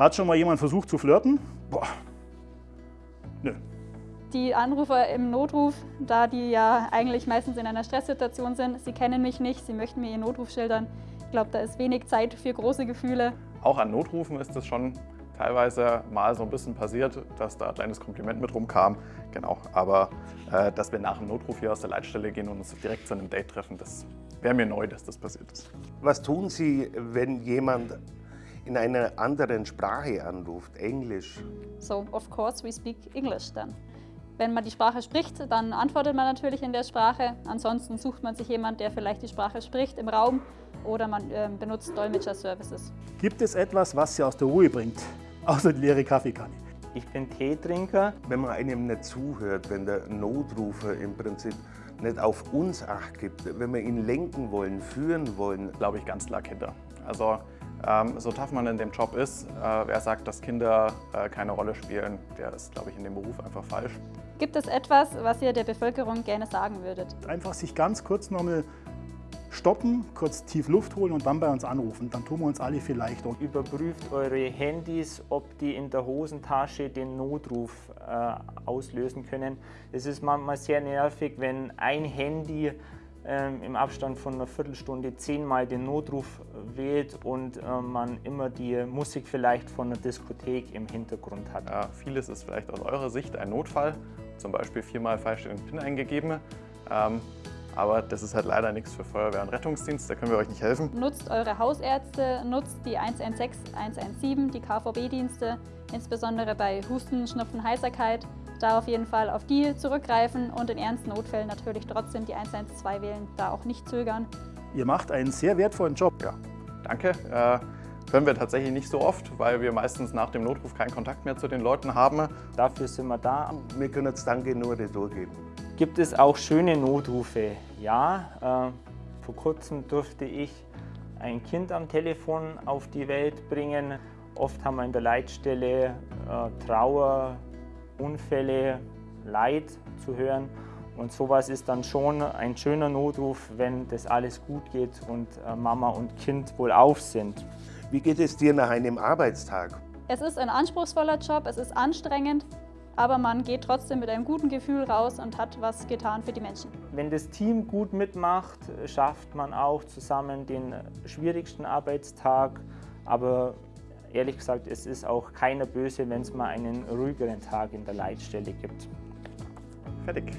Hat schon mal jemand versucht zu flirten? Boah. Nö. Die Anrufer im Notruf, da die ja eigentlich meistens in einer Stresssituation sind, sie kennen mich nicht, sie möchten mir ihren Notruf schildern. Ich glaube, da ist wenig Zeit für große Gefühle. Auch an Notrufen ist es schon teilweise mal so ein bisschen passiert, dass da ein kleines Kompliment mit rumkam. Genau, aber äh, dass wir nach dem Notruf hier aus der Leitstelle gehen und uns direkt zu einem Date treffen, das wäre mir neu, dass das passiert ist. Was tun Sie, wenn jemand in einer anderen Sprache anruft, Englisch? So, of course we speak English dann. Wenn man die Sprache spricht, dann antwortet man natürlich in der Sprache. Ansonsten sucht man sich jemanden, der vielleicht die Sprache spricht im Raum oder man äh, benutzt Dolmetscher-Services. Gibt es etwas, was Sie aus der Ruhe bringt, außer die leere Kaffeekanne? Ich bin Teetrinker. Wenn man einem nicht zuhört, wenn der Notrufer im Prinzip nicht auf uns Acht gibt, wenn wir ihn lenken wollen, führen wollen. Glaube ich ganz klar Kinder. Also so tough man in dem Job ist, äh, wer sagt, dass Kinder äh, keine Rolle spielen, der ist, glaube ich, in dem Beruf einfach falsch. Gibt es etwas, was ihr der Bevölkerung gerne sagen würdet? Einfach sich ganz kurz nochmal stoppen, kurz tief Luft holen und dann bei uns anrufen. Dann tun wir uns alle viel leichter. Überprüft eure Handys, ob die in der Hosentasche den Notruf äh, auslösen können. Es ist manchmal sehr nervig, wenn ein Handy ähm, im Abstand von einer Viertelstunde zehnmal den Notruf wählt und äh, man immer die Musik vielleicht von einer Diskothek im Hintergrund hat. Ja, vieles ist vielleicht aus eurer Sicht ein Notfall, zum Beispiel viermal falsch den PIN eingegeben. Ähm, aber das ist halt leider nichts für Feuerwehr und Rettungsdienst, da können wir euch nicht helfen. Nutzt eure Hausärzte, nutzt die 116, 117, die KVB-Dienste, insbesondere bei Husten, Schnupfen, Heiserkeit. Da auf jeden Fall auf die zurückgreifen und in ernsten Notfällen natürlich trotzdem die 112 wählen, da auch nicht zögern. Ihr macht einen sehr wertvollen Job. Ja, danke. Äh, können wir tatsächlich nicht so oft, weil wir meistens nach dem Notruf keinen Kontakt mehr zu den Leuten haben. Dafür sind wir da. Wir können jetzt Danke nur durchgeben. Gibt es auch schöne Notrufe? Ja, äh, vor kurzem durfte ich ein Kind am Telefon auf die Welt bringen. Oft haben wir in der Leitstelle äh, Trauer, Unfälle, Leid zu hören. Und sowas ist dann schon ein schöner Notruf, wenn das alles gut geht und äh, Mama und Kind wohlauf sind. Wie geht es dir nach einem Arbeitstag? Es ist ein anspruchsvoller Job, es ist anstrengend, aber man geht trotzdem mit einem guten Gefühl raus und hat was getan für die Menschen. Wenn das Team gut mitmacht, schafft man auch zusammen den schwierigsten Arbeitstag, aber ehrlich gesagt, es ist auch keiner böse, wenn es mal einen ruhigeren Tag in der Leitstelle gibt. Fertig.